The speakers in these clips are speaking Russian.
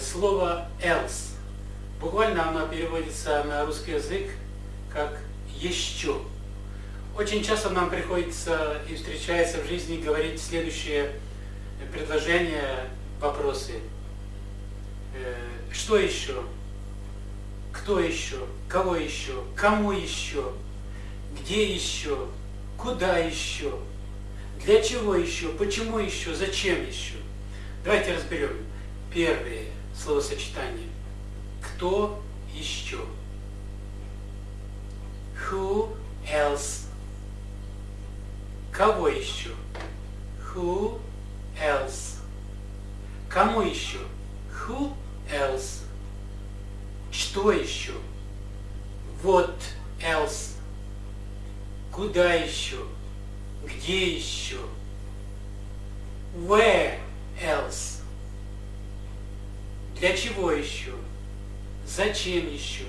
слово else. Буквально оно переводится на русский язык как «еще». Очень часто нам приходится и встречается в жизни говорить следующие предложения, вопросы. Э, что еще? Кто еще? Кого еще? Кому еще? Где еще? Куда еще? Для чего еще? Почему еще? Зачем еще? Давайте разберем. Первое словосочетание. Кто еще? Who else? Кого еще? Who else? Кому еще? Who else? Что еще? What else? Куда еще? Где еще? Where else? Для чего еще? Зачем еще?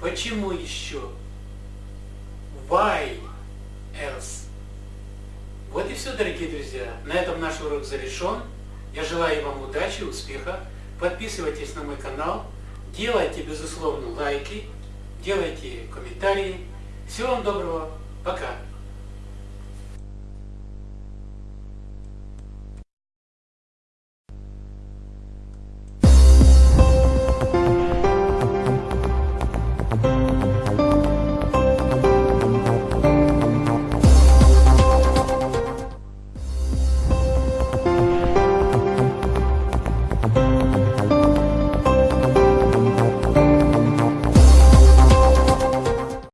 Почему еще? Why else? Вот и все, дорогие друзья. На этом наш урок завершен. Я желаю вам удачи, успеха. Подписывайтесь на мой канал. Делайте, безусловно, лайки. Делайте комментарии. Всего вам доброго. Пока.